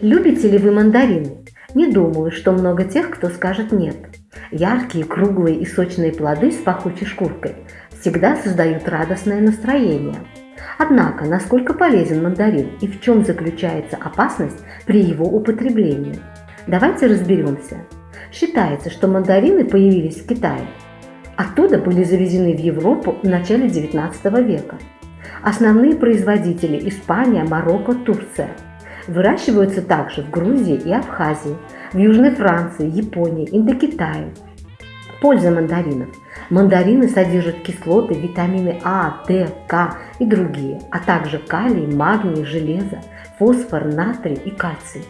Любите ли вы мандарины? Не думаю, что много тех, кто скажет нет. Яркие, круглые и сочные плоды с пахучей шкуркой всегда создают радостное настроение. Однако, насколько полезен мандарин и в чем заключается опасность при его употреблении? Давайте разберемся. Считается, что мандарины появились в Китае. Оттуда были завезены в Европу в начале 19 века. Основные производители – Испания, Марокко, Турция. Выращиваются также в Грузии и Абхазии, в Южной Франции, Японии, Индокитае. Польза мандаринов. Мандарины содержат кислоты, витамины А, Д, К и другие, а также калий, магний, железо, фосфор, натрий и кальций.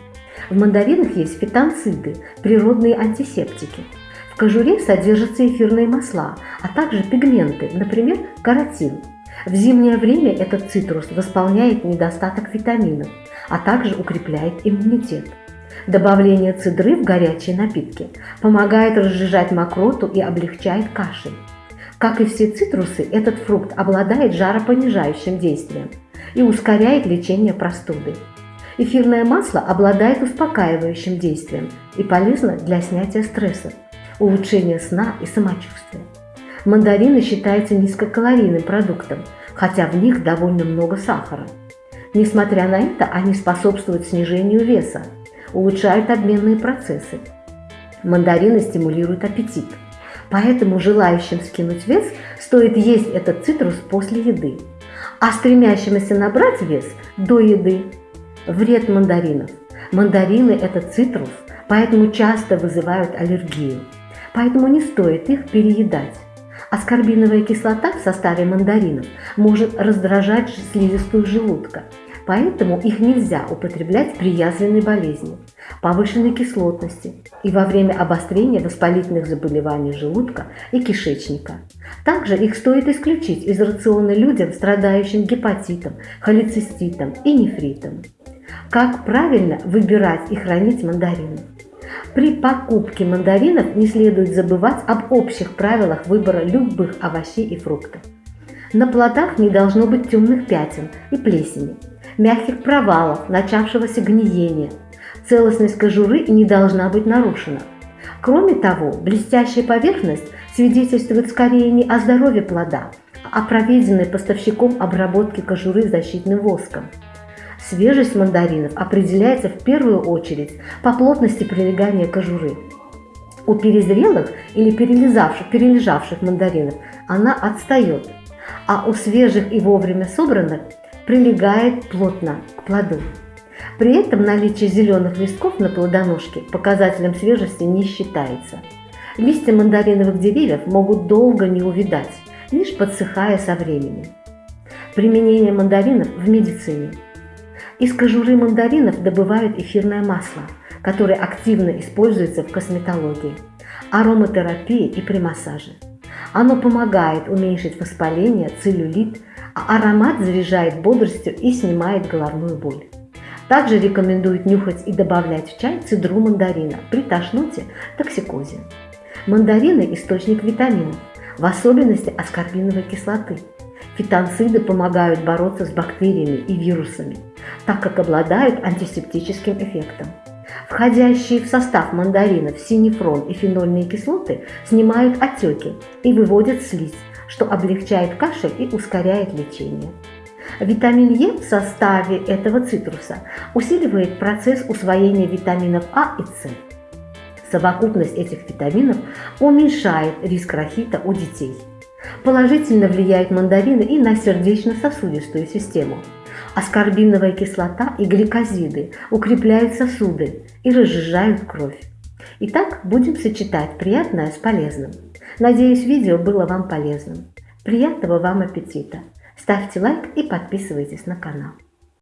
В мандаринах есть фитонциды, природные антисептики. В кожуре содержатся эфирные масла, а также пигменты, например, каротин. В зимнее время этот цитрус восполняет недостаток витаминов, а также укрепляет иммунитет. Добавление цидры в горячие напитки помогает разжижать мокроту и облегчает кашель. Как и все цитрусы, этот фрукт обладает жаропонижающим действием и ускоряет лечение простуды. Эфирное масло обладает успокаивающим действием и полезно для снятия стресса, улучшения сна и самочувствия. Мандарины считаются низкокалорийным продуктом, хотя в них довольно много сахара. Несмотря на это, они способствуют снижению веса, улучшают обменные процессы. Мандарины стимулируют аппетит, поэтому желающим скинуть вес стоит есть этот цитрус после еды, а стремящимся набрать вес до еды Вред мандаринов. Мандарины – это цитрус, поэтому часто вызывают аллергию. Поэтому не стоит их переедать. Аскорбиновая кислота в составе мандаринов может раздражать слизистую желудка, поэтому их нельзя употреблять при язвенной болезни, повышенной кислотности и во время обострения воспалительных заболеваний желудка и кишечника. Также их стоит исключить из рациона людям, страдающим гепатитом, холециститом и нефритом. Как правильно выбирать и хранить мандарины? При покупке мандаринов не следует забывать об общих правилах выбора любых овощей и фруктов. На плодах не должно быть темных пятен и плесени, мягких провалов, начавшегося гниения. Целостность кожуры не должна быть нарушена. Кроме того, блестящая поверхность свидетельствует скорее не о здоровье плода, а о проведенной поставщиком обработке кожуры защитным воском. Свежесть мандаринов определяется в первую очередь по плотности прилегания кожуры. У перезрелых или перележавших, перележавших мандаринов она отстает, а у свежих и вовремя собранных прилегает плотно к плоду. При этом наличие зеленых листков на плодоножке показателем свежести не считается. Листья мандариновых деревьев могут долго не увидать, лишь подсыхая со временем. Применение мандаринов в медицине – из кожуры мандаринов добывают эфирное масло, которое активно используется в косметологии, ароматерапии и при массаже. Оно помогает уменьшить воспаление, целлюлит, а аромат заряжает бодростью и снимает головную боль. Также рекомендуют нюхать и добавлять в чай цедру мандарина при тошноте, токсикозе. Мандарины – источник витаминов, в особенности аскорбиновой кислоты. Фитонциды помогают бороться с бактериями и вирусами, так как обладают антисептическим эффектом. Входящие в состав мандаринов синефрон и фенольные кислоты снимают отеки и выводят слизь, что облегчает кашель и ускоряет лечение. Витамин Е в составе этого цитруса усиливает процесс усвоения витаминов А и С. Совокупность этих витаминов уменьшает риск рахита у детей. Положительно влияют мандарины и на сердечно-сосудистую систему. Аскорбиновая кислота и гликозиды укрепляют сосуды и разжижают кровь. Итак, будем сочетать приятное с полезным. Надеюсь, видео было вам полезным. Приятного вам аппетита! Ставьте лайк и подписывайтесь на канал.